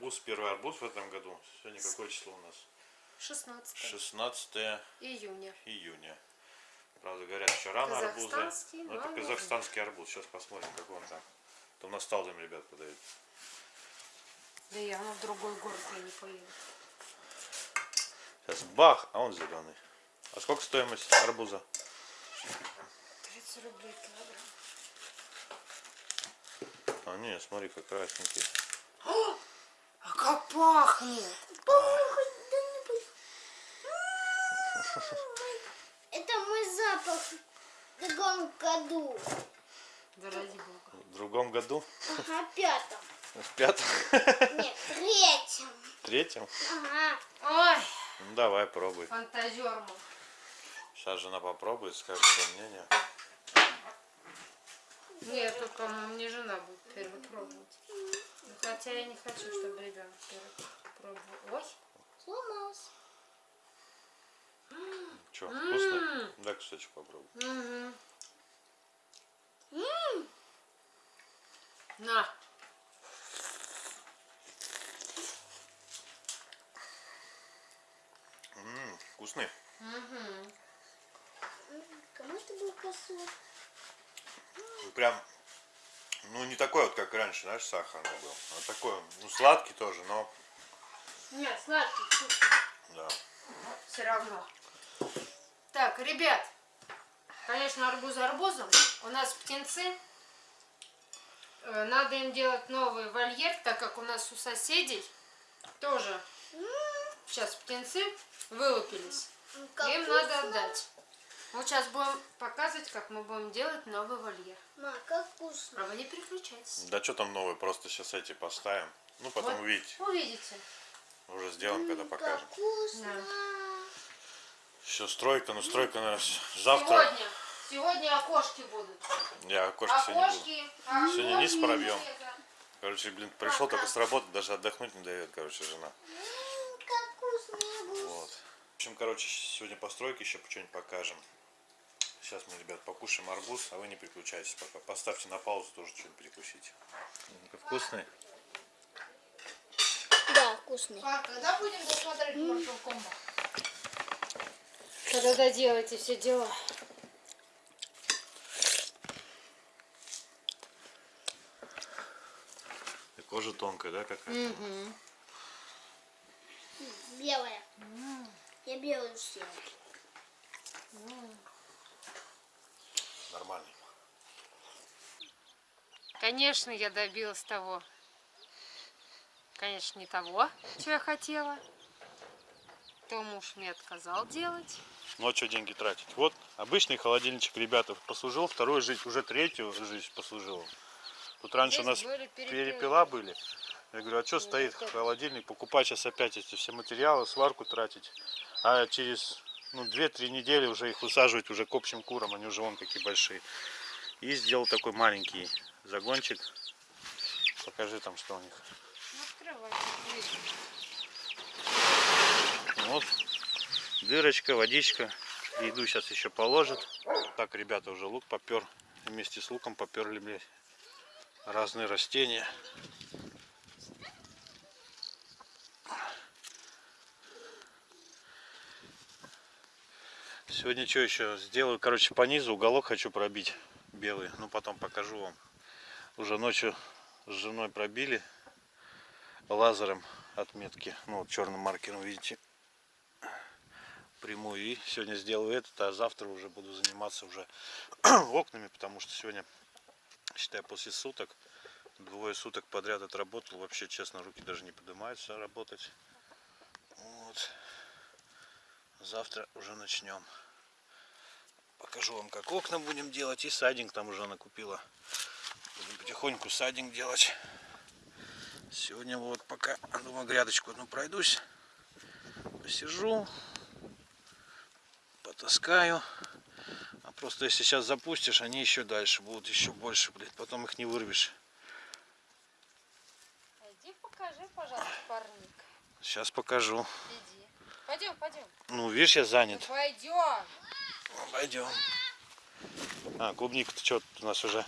арбуз, первый арбуз в этом году. Сегодня какое число у нас? 16 16 июня. июня. Правда, говорят, еще рано арбузы. Но это но казахстанский арбуз. Сейчас посмотрим, какой он там. Там на сталдом ребят подают. Да я ну, в другой город я не поеду. Сейчас бах, а он зеленый. А сколько стоимость арбуза? 30 рублей килограмм. А, не, смотри, как красненький. А как пахнет! Это мой запах в другом году. Да ради бога. В другом году? Ага, пятом. В пятом? Нет, третьем. Третьем? Ага. Ой, Ну давай, пробуй. фантазер мой. Сейчас жена попробует, скажет свое мнение. Нет, только ну, мне жена будет первый пробовать. Ну, Хотя я не хочу, чтобы ребенок первый пробовал. Ой, Сломался. Че, вкусно? Дай кусочек попробуй. На. Ммм, вкусный. Угу. Кому это был косой? Прям, ну не такой вот, как раньше, знаешь, сахарный был. А такой, ну сладкий тоже, но, Нет, сладкий, вкусный. да. Все равно. Так, ребят, конечно, арбуз арбузом. У нас птенцы. Э, Надо им делать новый вольер, так как у нас у соседей тоже сейчас птенцы вылупились. Им надо отдать. Вот сейчас будем показывать, как мы будем делать новый вольер. Ма, как вкусно. А вы не переключайтесь. Да что там новый, просто сейчас эти поставим. Ну потом Вот увидите, Увидите. уже сделаем, когда Как покажем. вкусно. Еще стройка, ну стройка, наверное, завтра. Сегодня, сегодня окошки будут. Я окошко сегодня буду. Окошки. Сегодня низ окошки, пробьем. Короче, блин, пришел только с работы, даже отдохнуть не дает, короче, жена. М, Как вкусно. Вот. В общем, короче, сегодня постройки еще что-нибудь покажем. Сейчас мы, ребят, покушаем арбуз, а вы не переключайтесь пока. Поставьте на паузу, тоже что-нибудь перекусить. Вкусный? Да, вкусный. А когда будем досмотреть Mortal Kombat? Когда доделаете все дела. И кожа тонкая, да, какая-то? Белая. Я белую съела. Нормальный. Конечно, я добилась того. Конечно, не того, что я хотела. То муж мне отказал делать. Ну а что деньги тратить? Вот обычный холодильничек, ребята, послужил вторую жизнь, уже третью жизнь послужил. Тут раньше у нас Здесь были перепелы. перепела были. Я говорю, а что стоит вот это. холодильник, покупать сейчас опять эти все материалы, сварку тратить. А через ну, 2-3 недели уже их высаживать уже к общим курам, они уже вон какие большие. И сделал такой маленький загончик. Покажи там, что у них. Ну. Вот, дырочка, водичка. Еду сейчас еще положит. Так, ребята, уже лук попер. Вместе с луком поперли, блядь, разные растения. Сегодня что еще сделаю? Короче, по низу уголок хочу пробить белый. Ну, потом покажу вам. Уже ночью с женой пробили лазером отметки. Ну, вот черным маркером, видите прямую и сегодня сделаю этот, а завтра уже буду заниматься уже окнами, потому что сегодня, считай, после суток, двое суток подряд отработал, вообще, честно, руки даже не поднимаются работать. Вот. Завтра уже начнем. Покажу вам, как окна будем делать, и садинг там уже накупила. Будем потихоньку садинг делать. Сегодня вот пока, думаю, грядочку одну пройдусь, посижу, потаскаю. А просто если сейчас запустишь, они еще дальше будут, еще больше, блядь. Потом их не вырвешь. Иди покажи, пожалуйста, парник. Сейчас покажу. Иди. Пойдем, пойдем. Ну, видишь, я занят. Пойдем. Пойдем. А, клубника-то что у нас уже?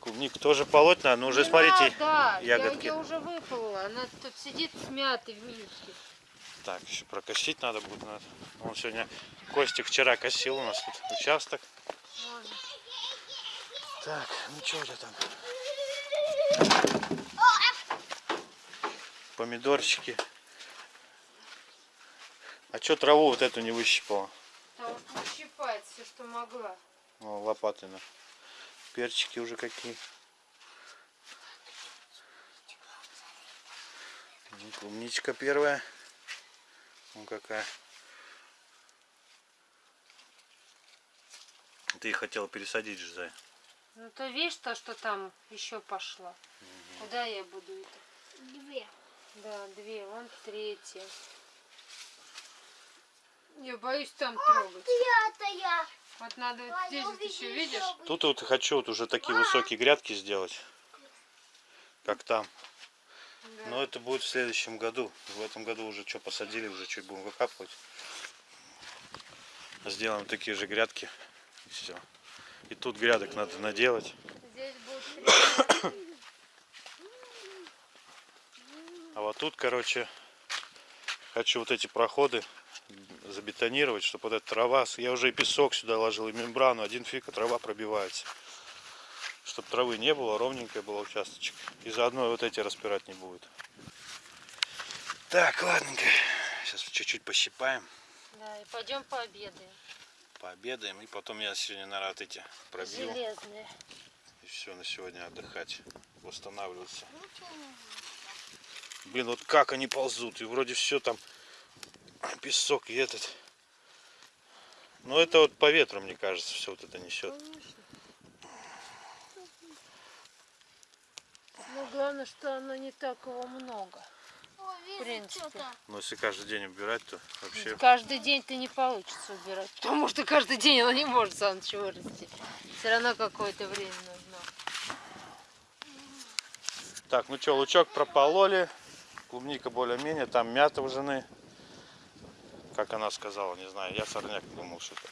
Клубнику тоже полоть надо, но уже Не смотрите. надо, я ягодки. ее уже выполола. Она тут сидит смятый в миске. Так, еще прокосить надо будет. Надо. Он сегодня, Костик вчера косил у нас тут участок. Ладно. Так, ну что же там? Помидорчики. А что траву вот эту не выщипала? Потому что все, что могла. О, лопатой на. Перчики уже какие. Клубничка первая. Ну какая. Ты их хотела пересадить же, Зай. Ну то видишь то, что там еще пошло. Куда я буду это? Две. Да, две, вон третья. Я боюсь там трогать. Пятая. Вот надо вот А, здесь вот еще, видишь? Тут вот хочу вот уже такие высокие грядки сделать. Как там. Да. Но это будет в следующем году. В этом году уже что посадили, уже чуть будем выкапывать. Сделаем такие же грядки. И все. И тут грядок надо наделать. Здесь будет. А вот тут, короче, хочу вот эти проходы забетонировать, чтобы вот эта трава, я уже и песок сюда ложил, и мембрану, один фиг, а трава пробивается. Чтобы травы не было, ровненькая была участочек. И заодно вот эти распирать не будет. Так, ладненько. Сейчас чуть-чуть пощипаем, Да, и пойдем пообедаем. пообедаем. И потом я сегодня, наверное, вот эти пробью. Железные. И все, на сегодня отдыхать, восстанавливаться. Блин, вот как они ползут. И вроде все там песок и этот. Но это вот по ветру, мне кажется, все вот это несет. Ну, главное, что оно не так его много. Вижу принципе. Но если каждый день убирать, то вообще... Каждый день ты не получится убирать, потому что каждый день оно не может сам ничего вырасти. Все равно какое-то время нужно. Так, ну что, лучок пропололи. Клубника более-менее. Там мята у жены. Как она сказала, не знаю. Я сорняк думал, что это.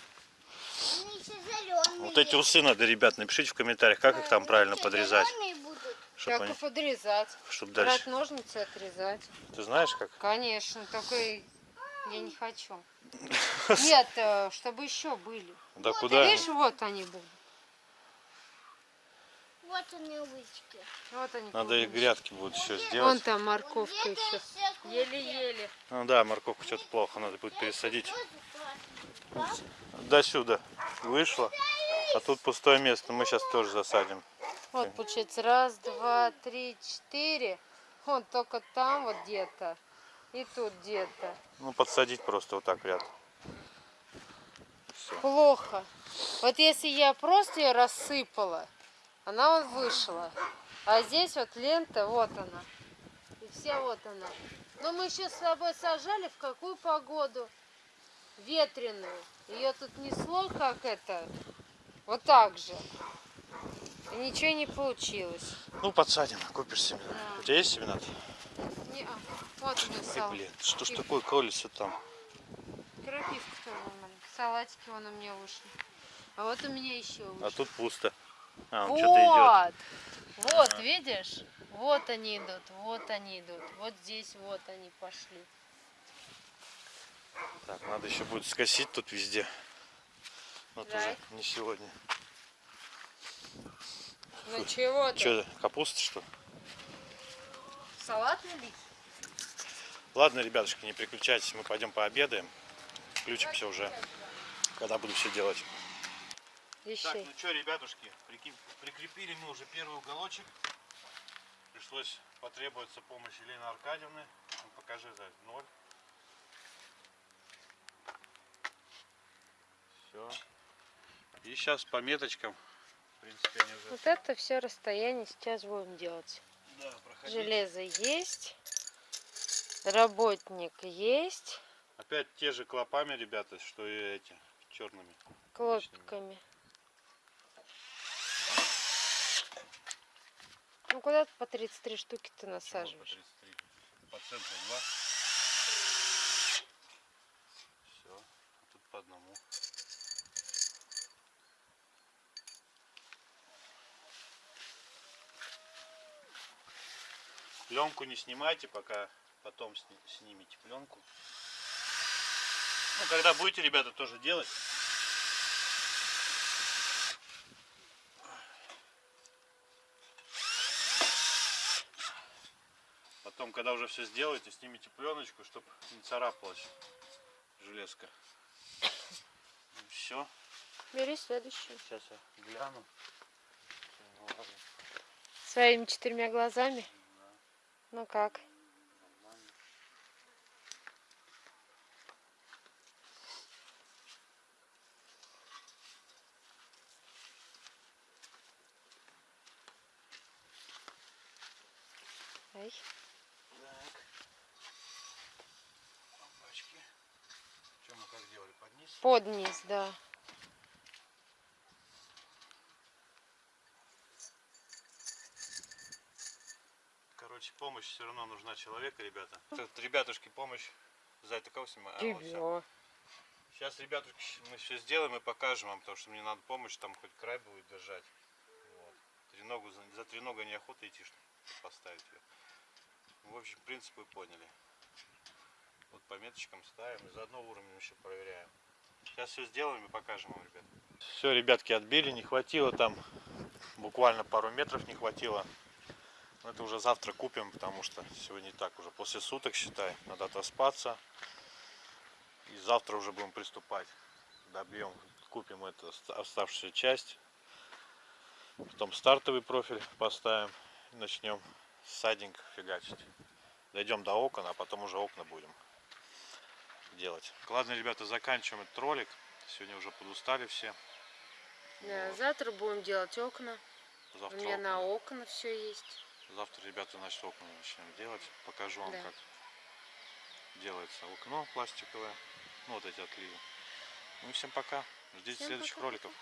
Они еще зеленые. Вот эти усы надо, ребят, напишите в комментариях, как их там правильно подрезать. Чтобы Как они... и подрезать. Чтоб Брать дальше. ножницы и отрезать. Ты знаешь как? Конечно, только я не хочу. Нет, э, чтобы еще были. Да Ты куда? видишь, вот они будут. Вот они лычки. Вот они. Надо и грядки будут еще Вон сделать. там морковка еще. Еле-еле. Ну да, морковку что-то плохо, надо будет пересадить. До сюда вышло. А тут пустое место, мы сейчас тоже засадим. Вот, получается, раз, два, три, четыре. Вон только там вот где-то. И тут где-то. Ну, подсадить просто вот так ряд. Плохо. Вот если я просто ее рассыпала, она вот вышла. А здесь вот лента, вот она. И вся вот она. Но мы еще с тобой сажали в какую погоду? Ветреную. Ее тут несло как это. Вот так же. И ничего не получилось. Ну, подсадим, купишь семена. Да. У тебя есть семена? Не, а, вот у меня блин, что ж такое колется там? Крапивка тоже вон. Салатики вон у меня вышли. А вот у меня еще вышли. А тут пусто. А, он идет. Вот, вот, видишь? Вот они идут, вот они идут. Вот здесь вот они пошли. Так, надо еще будет скосить тут везде. Но тоже Right. не сегодня. Ну чего ты? Что, капуста что? ли? Салатный лист? Ладно, ребятушки, не переключайтесь, мы пойдем пообедаем. Включимся уже, когда буду все делать. Так, Ищи. ну что, ребятушки, прикрепили мы уже первый уголочек. Пришлось потребоваться помощь Елены Аркадьевны. Ну, покажи за ноль. Все. И сейчас по меточкам, в принципе, они уже Вот это все расстояние сейчас будем делать. да, проходить. Железо есть. Работник есть. Опять те же клопами, ребята, что и эти, черными. Клопиками. Ну куда по 33 штуки ты насаживаешь? Чего по 33? По центру 2. Все. А тут по одному. Пленку не снимайте, пока потом снимите пленку. Ну, когда будете, ребята, тоже делать. Потом, когда уже все сделаете, снимите пленочку, чтобы не царапалась железка. Все. Бери следующую. Сейчас я гляну. Своими четырьмя глазами. Ну как? Ай. Так. Опачки. Что мы как делали? Под низ? Да. Короче, помощь все равно нужна человека, ребята. Тут, ребятушки, помощь. За это кого снимаю? А, вот. Сейчас, ребятушки, мы все сделаем и покажем вам, потому что мне надо помощь, там хоть край будет держать. Вот. Треногу, за, за треногой неохота идти, чтобы поставить ее. В общем, принцип вы поняли. Вот по меточкам ставим и заодно уровнем еще проверяем. Сейчас все сделаем и покажем вам, ребят. Все, ребятки, отбили, не хватило там, буквально пару метров не хватило. Но это уже завтра купим, потому что сегодня так уже после суток, считай, надо отоспаться. И завтра уже будем приступать. Добьем, купим эту оста- оставшуюся часть. Потом стартовый профиль поставим. Начнем садинг фигачить. Дойдем до окон, а потом уже окна будем делать. Ладно, ребята, заканчиваем этот ролик. Сегодня уже подустали все. Да, Вот. завтра будем делать окна. У Завтра, меня окна. на окна все есть. Завтра, ребята, значит, окна начнем делать. Покажу вам, Да. как делается окно пластиковое. Ну, вот эти отливы. Ну и всем пока. Ждите Всем следующих пока-пока. роликов.